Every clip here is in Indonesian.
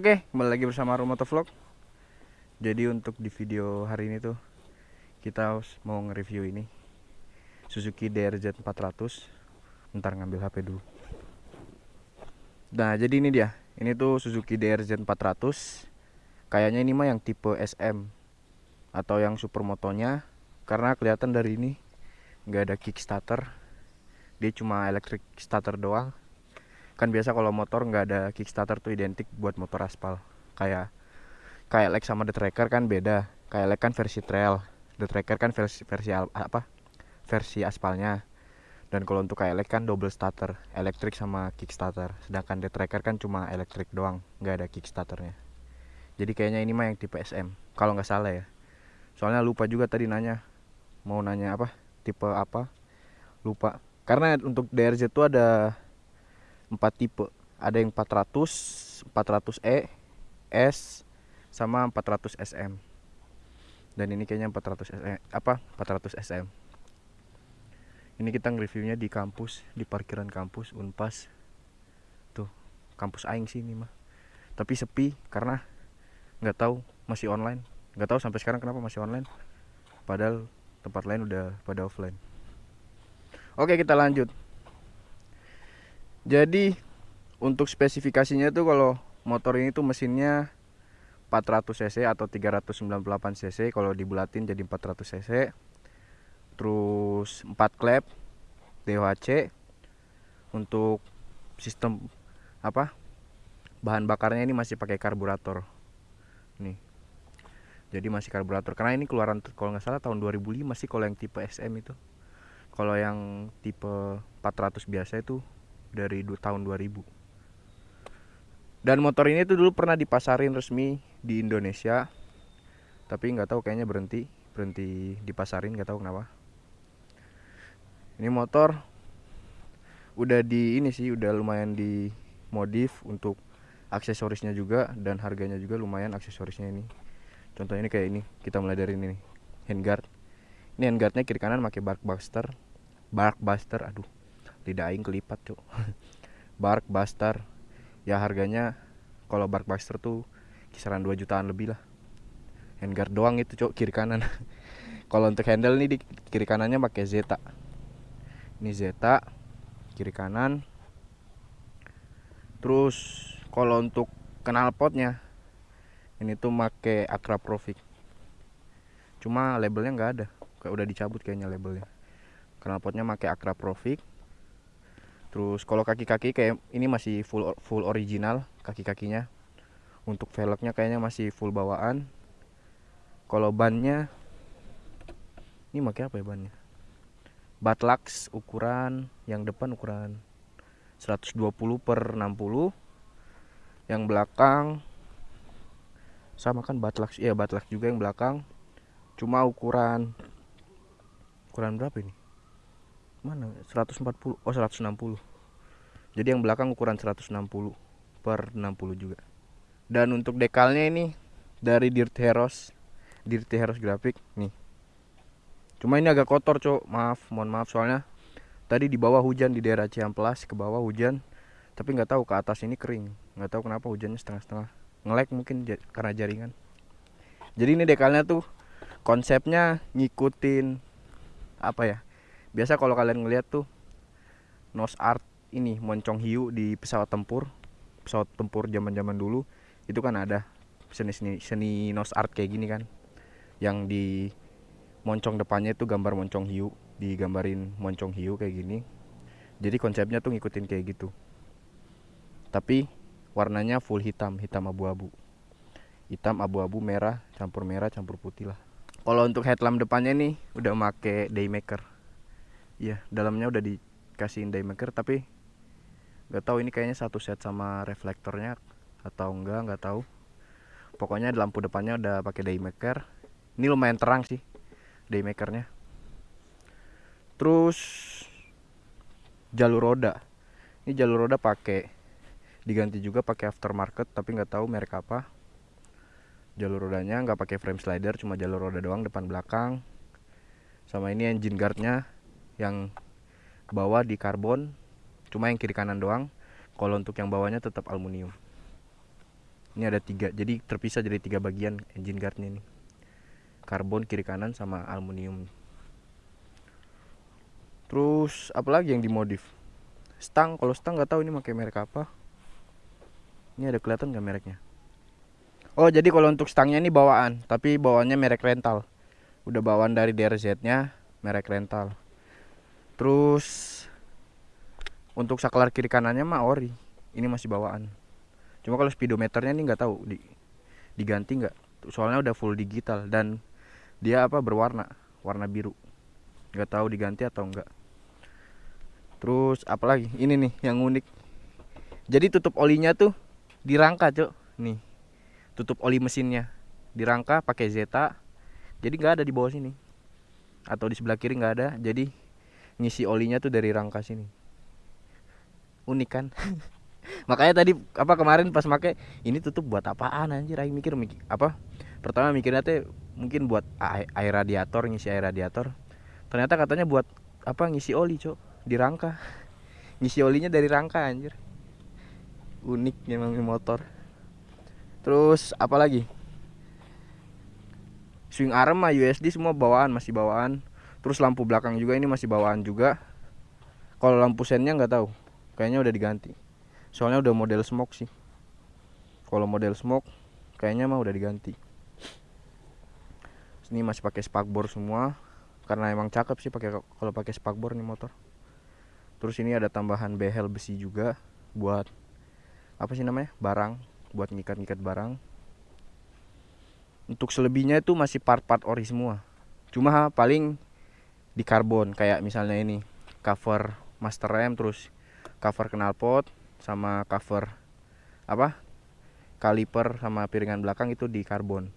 Oke, kembali lagi bersama Rumoto Vlog. Jadi untuk di video hari ini tuh kita mau nge-review ini Suzuki DRZ 400. Bentar ngambil HP dulu. Nah, jadi ini dia. Ini tuh Suzuki DRZ 400. Kayaknya ini mah yang tipe SM atau yang supermotonya karena kelihatan dari ini nggak ada kickstarter. Dia cuma electric starter doang kan biasa kalau motor nggak ada kickstarter tuh identik buat motor aspal. Kayak kayak Lex sama The Tracker kan beda. Kayak Lex kan versi trail The Tracker kan versi versi apa versi aspalnya. Dan kalau untuk kayak Lex kan double starter elektrik sama kickstarter. Sedangkan The Tracker kan cuma elektrik doang nggak ada kickstarternya. Jadi kayaknya ini mah yang tipe SM kalau nggak salah ya. Soalnya lupa juga tadi nanya mau nanya apa tipe apa lupa. Karena untuk DRZ itu ada empat tipe. Ada yang 400 400E S sama 400 SM dan ini kayaknya 400 SM apa 400 SM ini kita nge-reviewnya di kampus di parkiran kampus Unpas. Tuh kampus Aing sih ini mah. Tapi sepi karena nggak tahu masih online. Nggak tahu sampai sekarang kenapa masih online. Padahal tempat lain udah pada offline. Oke kita lanjut jadi untuk spesifikasinya tuh kalau motor ini tuh mesinnya 400 cc atau 398 cc kalau dibulatin jadi 400 cc. Terus 4 klep DHC untuk sistem apa bahan bakarnya ini masih pakai karburator. Nih jadi masih karburator. Karena ini keluaran kalau nggak salah tahun 2005 masih kalau yang tipe SM itu. Kalau yang tipe 400 biasa itu dari tahun 2000 dan motor ini tuh dulu pernah dipasarin resmi di Indonesia tapi nggak tahu kayaknya berhenti berhenti dipasarin nggak tahu kenapa. Ini motor udah di ini sih udah lumayan di modif untuk aksesorisnya juga dan harganya juga lumayan aksesorisnya ini. Contohnya ini kayak ini kita mulai dari ini handguard. Ini handguardnya kiri kanan pakai bark buster bark buster aduh lidah aing kelipat cuk. Bark buster ya harganya kalau bark buster tuh kisaran 2 jutaan lebih lah. Handguard doang itu cuk kiri kanan. Kalau untuk handle nih di kiri kanannya pakai Zeta. Ini Zeta kiri kanan. Terus kalau untuk knalpotnya ini tuh make Profit cuma labelnya nggak ada. Kayak udah dicabut kayaknya labelnya. Knalpotnya make Profit terus kalau kaki-kaki kayak ini masih full full original kaki-kakinya. Untuk velgnya kayaknya masih full bawaan. Kalau bannya ini pakai apa ya bannya? Batlux ukuran yang depan ukuran 120 per 60 yang belakang sama kan Batlux iya Batlux juga yang belakang. Cuma ukuran ukuran berapa ini mana? 140 oh 160 jadi yang belakang ukuran 160 per 60 juga. Dan untuk dekalnya ini dari Dirt Heroes Dirt Heroes grafik nih. Cuma ini agak kotor cok. Maaf mohon maaf soalnya tadi di bawah hujan di daerah Ciamplas ke bawah hujan tapi nggak tahu ke atas ini kering. Nggak tahu kenapa hujannya setengah-setengah. Ngelek mungkin karena jaringan. Jadi ini dekalnya tuh konsepnya ngikutin apa ya biasa kalau kalian ngeliat tuh nos art ini moncong hiu di pesawat tempur pesawat tempur zaman zaman dulu itu kan ada seni seni seni nos art kayak gini kan. Yang di moncong depannya itu gambar moncong hiu digambarin moncong hiu kayak gini. Jadi konsepnya tuh ngikutin kayak gitu. Tapi warnanya full hitam hitam abu-abu. Hitam abu-abu merah campur merah campur putih lah. Kalau untuk headlamp depannya nih udah make daymaker Iya, dalamnya udah dikasihin daymaker tapi nggak tahu ini kayaknya satu set sama reflektornya atau enggak nggak tahu. Pokoknya lampu depannya udah pakai daymaker. Ini lumayan terang sih daymakernya. Terus jalur roda. Ini jalur roda pakai diganti juga pakai aftermarket tapi nggak tahu merek apa. Jalur rodanya nggak pakai frame slider cuma jalur roda doang depan belakang. Sama ini engine guardnya yang bawah di karbon cuma yang kiri kanan doang. Kalau untuk yang bawahnya tetap aluminium. Ini ada tiga jadi terpisah jadi tiga bagian engine guardnya ini. Karbon kiri kanan sama aluminium. Terus apalagi yang dimodif? Stang kalau stang nggak tahu ini pakai merek apa. Ini ada kelihatan nggak mereknya? Oh jadi kalau untuk stangnya ini bawaan tapi bawaannya merek rental. Udah bawaan dari DRZ nya merek rental terus untuk saklar kiri kanannya mah ori. Ini masih bawaan. Cuma kalau speedometernya ini nggak tahu di, diganti nggak. Soalnya udah full digital dan dia apa berwarna. Warna biru. Nggak tahu diganti atau enggak terus apalagi? Ini nih yang unik. Jadi tutup olinya tuh dirangka cok. Nih tutup oli mesinnya. Dirangka pakai zeta. Jadi nggak ada di bawah sini. Atau di sebelah kiri nggak ada. Jadi ngisi olinya tuh dari rangka sini unik kan? Makanya tadi apa kemarin pas make ini tutup buat apaan anjir? Aing mikir, mikir apa pertama mikirnya tuh mungkin buat air radiator ngisi air radiator. Ternyata katanya buat apa ngisi oli cok di rangka. Ngisi olinya dari rangka anjir. Unik memang motor. Terus apa lagi? Swing arm mah USD semua bawaan masih bawaan terus lampu belakang juga ini masih bawaan juga. Kalau lampu sennya nggak tahu kayaknya udah diganti. Soalnya udah model smoke sih. Kalau model smoke kayaknya mah udah diganti. Ini masih pakai spakbor semua. Karena emang cakep sih pakai kalau pakai spakbor nih motor. Terus ini ada tambahan behel besi juga buat apa sih namanya barang. Buat ngikat-ngikat barang. Untuk selebihnya itu masih part-part ori semua. Cuma paling di karbon kayak misalnya ini cover master rem terus cover knalpot sama cover apa kaliper sama piringan belakang itu di karbon.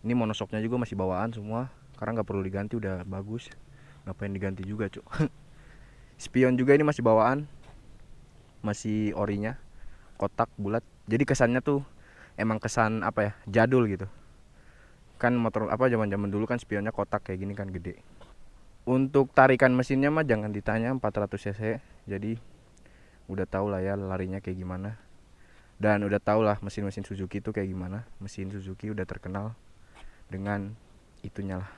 Ini monosoknya juga masih bawaan semua karena nggak perlu diganti udah bagus. Ngapain diganti juga cuk? Spion juga ini masih bawaan masih orinya kotak bulat. Jadi kesannya tuh emang kesan apa ya jadul gitu kan motor apa zaman zaman dulu kan spionnya kotak kayak gini kan gede. Untuk tarikan mesinnya mah jangan ditanya 400 cc. Jadi udah tau lah ya larinya kayak gimana. Dan udah tau lah mesin-mesin Suzuki itu kayak gimana. Mesin Suzuki udah terkenal dengan itunya lah.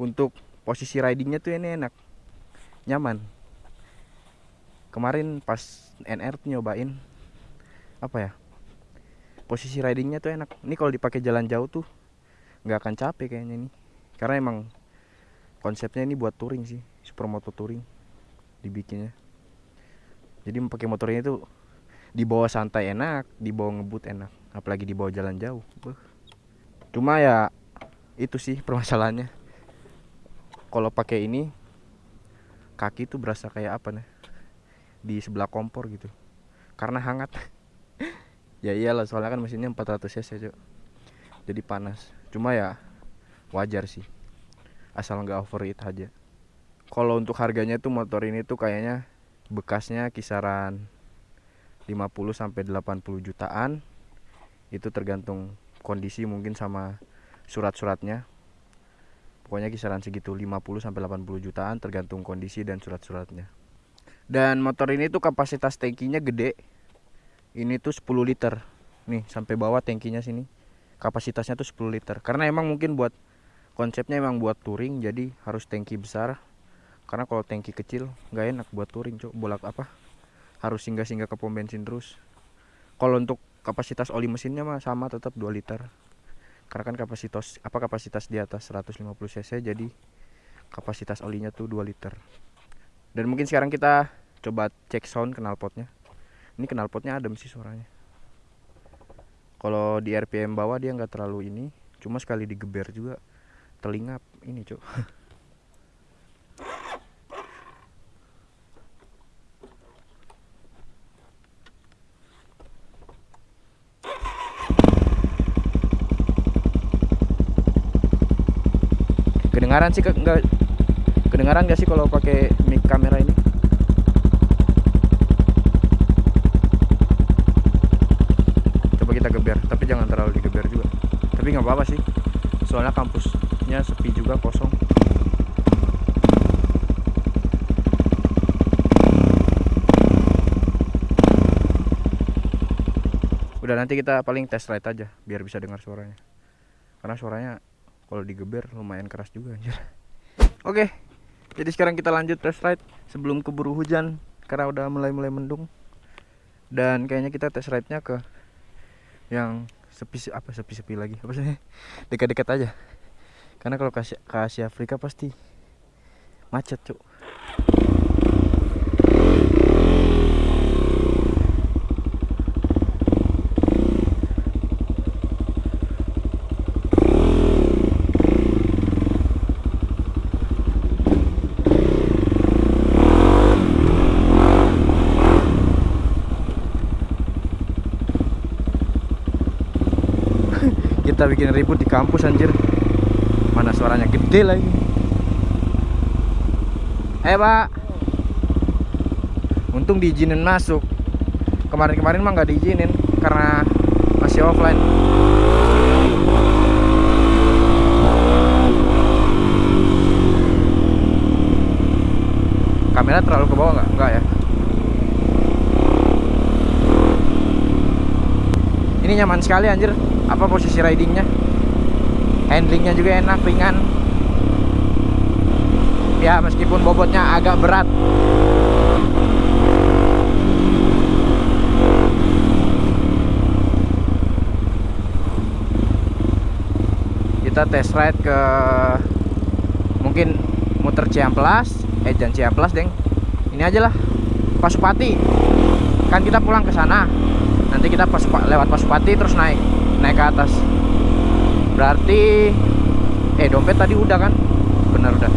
Untuk posisi ridingnya tuh ini enak nyaman. Kemarin pas NR tuh nyobain apa ya posisi ridingnya tuh enak. Ini kalau dipakai jalan jauh tuh nggak akan capek kayaknya nih karena emang konsepnya ini buat touring sih supermoto touring dibikinnya. Jadi pakai motornya itu dibawa santai enak dibawa ngebut enak. Apalagi dibawa jalan jauh. Cuma ya itu sih permasalahannya. Kalau pakai ini kaki tuh berasa kayak apa nih? Di sebelah kompor gitu. Karena hangat ya iyalah soalnya kan mesinnya 400 cc cok jadi panas. Cuma ya wajar sih. Asal nggak overheat aja. Kalau untuk harganya tuh motor ini tuh kayaknya bekasnya kisaran 50 sampai 80 jutaan. Itu tergantung kondisi mungkin sama surat-suratnya. Pokoknya kisaran segitu 50 sampai 80 jutaan tergantung kondisi dan surat-suratnya. Dan motor ini tuh kapasitas tangkinya gede ini tuh 10 liter. Nih sampai bawah tangkinya sini. Kapasitasnya tuh 10 liter. Karena emang mungkin buat konsepnya emang buat touring jadi harus tangki besar. Karena kalau tangki kecil nggak enak buat touring cok. Bolak apa? Harus singgah-singgah ke pom bensin terus. Kalau untuk kapasitas oli mesinnya mah sama tetap 2 liter. Karena kan kapasitas apa kapasitas di atas 150 cc jadi kapasitas olinya tuh 2 liter. Dan mungkin sekarang kita coba cek sound knalpotnya ini knalpotnya adem sih suaranya. Kalau di RPM bawah dia nggak terlalu ini cuma sekali digeber juga telinga ini cok kedengaran sih enggak kedengaran gak sih kalau pakai mic kamera ini coba kita geber tapi jangan terlalu digeber juga. Tapi nggak apa-apa sih. Soalnya kampusnya sepi juga kosong. Udah nanti kita paling test ride aja biar bisa dengar suaranya. Karena suaranya kalau digeber lumayan keras juga oke jadi sekarang kita lanjut test ride sebelum keburu hujan karena udah mulai-mulai mendung. Dan kayaknya kita test ride-nya ke yang sepi apa sepi-sepi lagi apa sih? Dekat-dekat aja. Karena kalau ke Asia, ke Asia Afrika pasti macet cuk kita bikin ribut di kampus anjir. Mana suaranya gede lagi. Eh pak. Untung diizinin masuk. Kemarin-kemarin mah nggak diizinin karena masih offline. Kamera terlalu ke bawah nggak? Nggak ya? Ini nyaman sekali anjir apa posisi ridingnya? Handlingnya juga enak ringan. Ya meskipun bobotnya agak berat. Kita test ride ke mungkin muter Ciamplas eh jangan Ciamplas deng. Ini aja lah Pasupati. Kan kita pulang ke sana. Nanti kita pas lewat Pasupati terus naik naik ke atas. Berarti eh dompet tadi udah kan? Benar udah.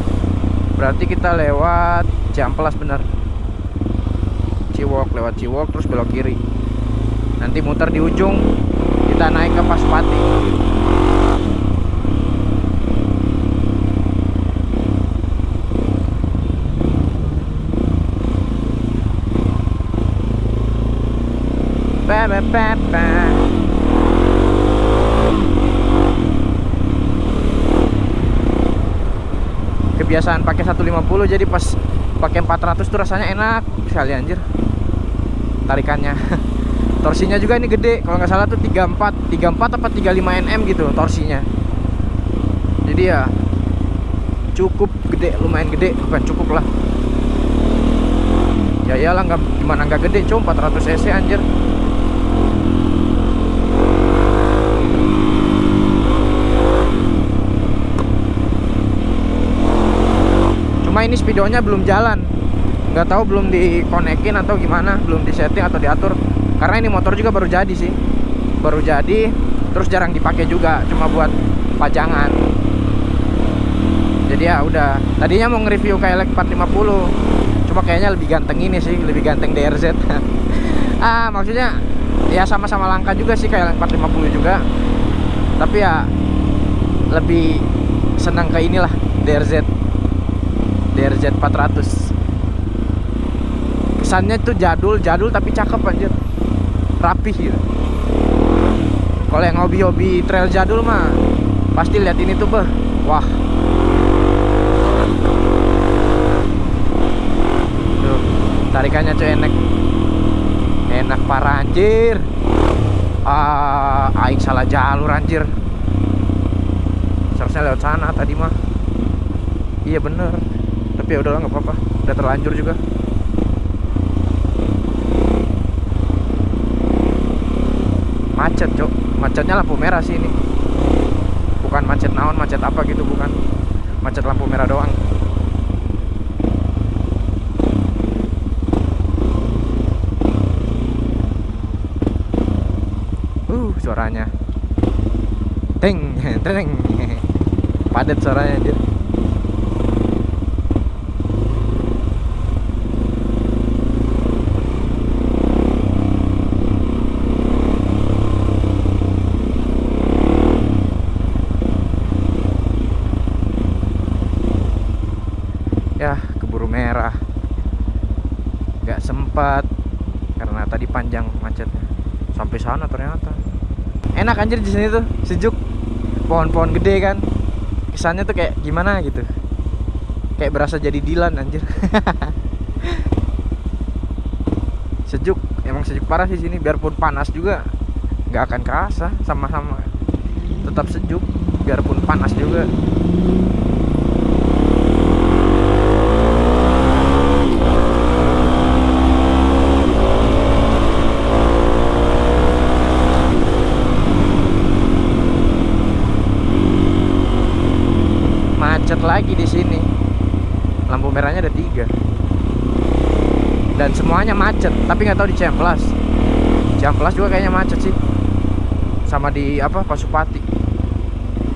Berarti kita lewat Ciamplas benar. Ciwok lewat Ciwok terus belok kiri. Nanti muter di ujung kita naik ke Pasupati. Ba ba ba ba kebiasaan pakai 150 jadi pas pakai 400 tuh rasanya enak sekali anjir. Tarikannya. Torsinya juga ini gede kalau nggak salah tuh 34 34 apa 35 nm gitu torsinya. Jadi ya cukup gede lumayan gede bukan cukup lah. Ya iyalah nggak gimana nggak gede cuma 400 cc anjir ini speedonya belum jalan. Nggak tahu belum dikonekin atau gimana belum disetting atau diatur. Karena ini motor juga baru jadi sih. Baru jadi terus jarang dipakai juga cuma buat pajangan. Jadi ya udah. Tadinya mau nge-review KLX 450 cuma kayaknya lebih ganteng ini sih lebih ganteng DRZ ah maksudnya ya sama-sama langka juga sih KLX 450 juga. Tapi ya lebih senang ke inilah DRZ DRZ 400 kesannya tuh jadul jadul tapi cakep anjir. Rapih gitu. Kalau yang hobi-hobi trail jadul mah pasti lihat ini tuh beh. Wah. Tuh tarikannya cuy enak. Enak parah anjir. Ah aing salah jalur anjir. Seharusnya lewat sana tadi mah. Iya bener tapi ya udahlah nggak apa-apa. Udah terlanjur juga. Macet cok. Macetnya lampu merah sih ini. Bukan macet naon macet apa gitu bukan. Macet lampu merah doang. Uh suaranya. Teng teng. Padat suaranya anjir ya keburu merah nggak sempat karena tadi panjang macetnya sampai sana ternyata enak anjir di sini tuh sejuk. Pohon-pohon gede kan. Kesannya tuh kayak gimana gitu. Kayak berasa jadi Dilan anjir. Sejuk emang sejuk parah sih sini. Biarpun panas juga nggak akan kerasa sama-sama. Tetap sejuk biarpun panas juga macet lagi di sini lampu merahnya ada tiga dan semuanya macet tapi nggak tahu di Ciamplas Ciamplas juga kayaknya macet sih. Sama di apa Pasupati.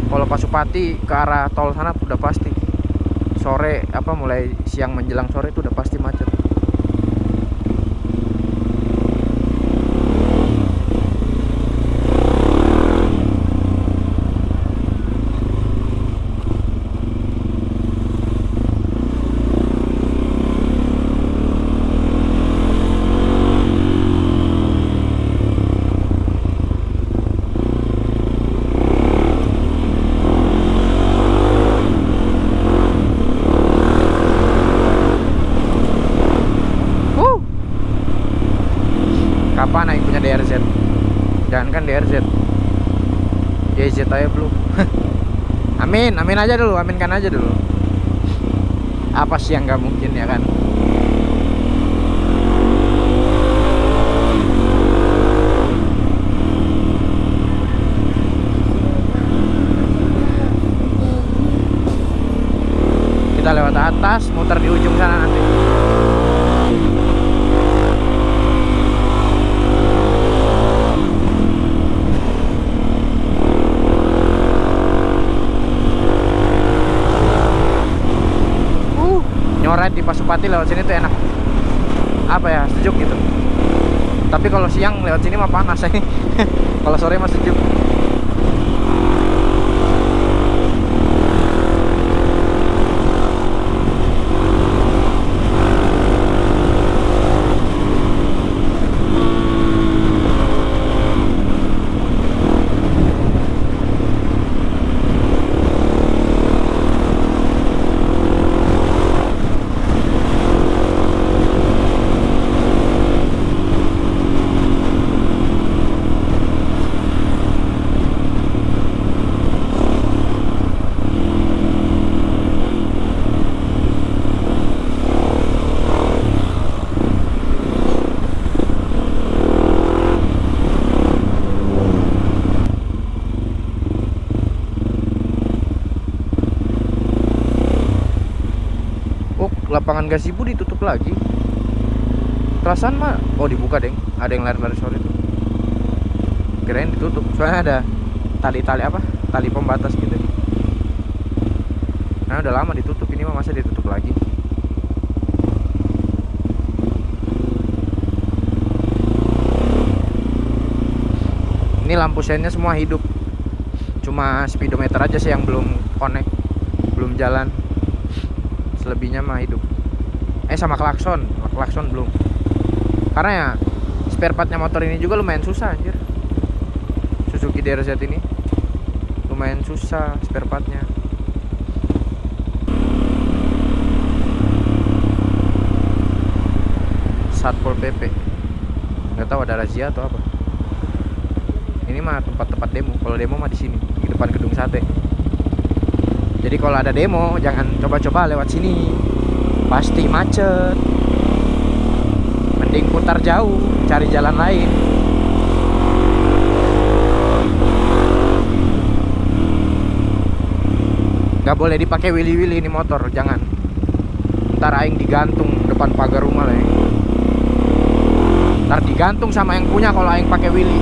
Kalau Pasupati ke arah tol sana udah pasti. Sore apa mulai siang menjelang sore itu udah pasti macet Wuh. Kapan naik punya DRZ? Jangan kan DRZ. YZ aja belum. amin, amin aja dulu, aminkan aja dulu. Apa sih yang nggak mungkin ya kan? Kita lewat atas, muter di ujung sana nanti. Uh, nyoret Pasupati lewat sini tuh enak. Apa ya, sejuk gitu. Tapi kalau siang lewat sini mah panas ya. kalau sore mah sejuk. Oh, lapangan gazebo ditutup lagi. Perasaan mah oh dibuka, Deng. Ada yang lari-lari sore itu. Kirain ditutup. Soalnya ada tali-tali apa? Tali pembatas gitu. Nah, udah lama ditutup. Ini mah masa ditutup lagi. Ini lampu sennya semua hidup. Cuma speedometer aja sih yang belum connect, belum jalan selebihnya mah hidup eh sama klakson. Klakson belum. Karena ya spare partnya motor ini juga lumayan susah anjir. Suzuki DRZ ini. Lumayan susah spare partnya. Satpol PP nggak tahu ada razia atau apa. Ini mah tempat-tempat demo. Kalau demo mah di sini di depan gedung sate. Jadi kalau ada demo jangan coba-coba lewat sini pasti macet. Mending putar jauh cari jalan lain. Nggak boleh dipakai wili-wili ini motor jangan. Ntar aing digantung depan pagar rumah lah ntar digantung sama yang punya kalau aing pakai wili.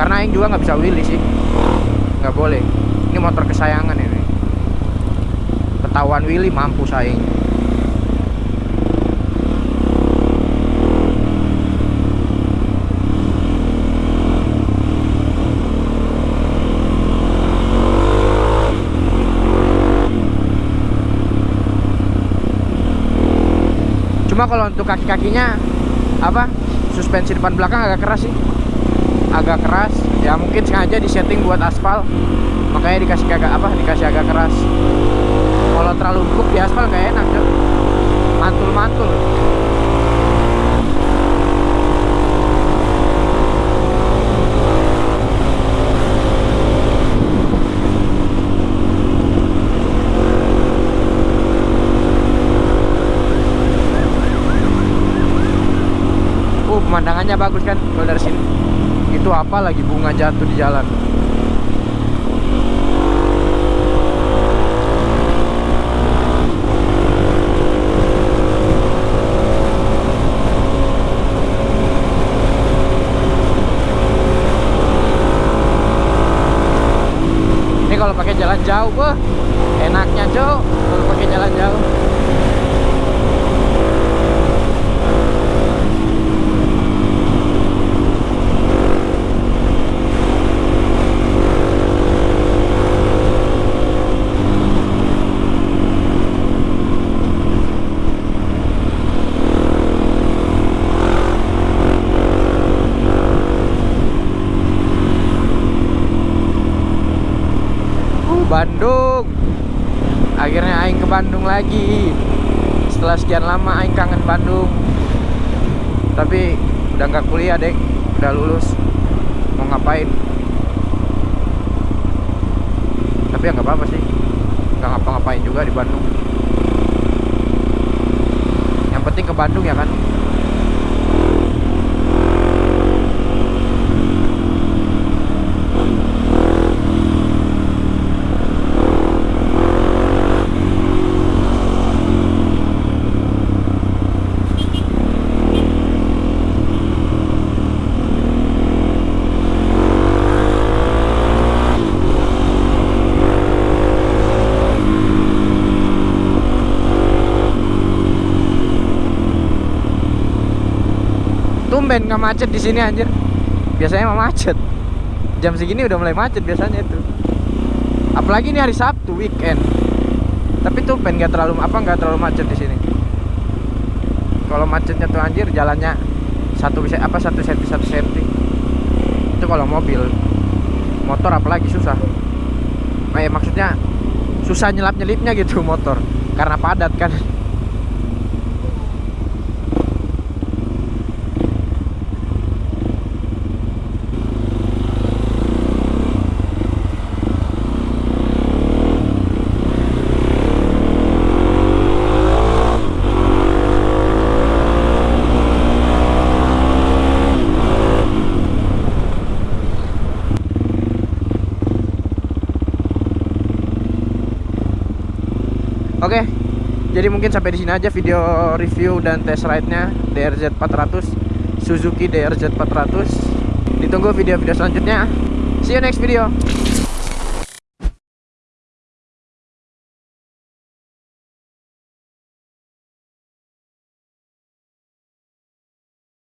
Karena aing juga nggak bisa wili sih. Nggak boleh. Ini motor kesayangan ini. Ketahuan Willy mampu saing cuma kalau untuk kaki-kakinya apa suspensi depan belakang agak keras sih. Agak keras. Ya mungkin sengaja disetting buat aspal. Makanya dikasih agak apa dikasih agak keras. Kalau terlalu empuk di aspal nggak enak Cok. Pemandangannya bagus kan kalau dari sini. Itu apa lagi bunga jatuh di jalan? Ini kalau pakai jalan jauh enaknya cok. Kalau pakai jalan jauh Uh, Bandung. Akhirnya aing ke Bandung lagi. Setelah sekian lama aing kangen Bandung. Tapi udah nggak kuliah, Dek. Udah lulus. Mau ngapain? Tapi ya nggak apa-apa sih. Nggak ngapa-ngapain juga di Bandung. Yang penting ke Bandung ya kan. Tumben nggak macet di sini anjir. Biasanya mah macet. Jam segini udah mulai macet biasanya itu. Apalagi ini hari Sabtu weekend. Tapi tumben nggak terlalu apa nggak terlalu macet di sini. Kalau macetnya tuh anjir jalannya satu bisa apa satu senti satu senti. Itu kalau mobil. Motor apalagi susah. Nah, ya, maksudnya susah nyelap nyelipnya gitu motor karena padat kan. Oke. Jadi mungkin sampai di sini aja video review dan test ride-nya DRZ 400 Suzuki DRZ 400. Ditunggu video-video selanjutnya. See you next video.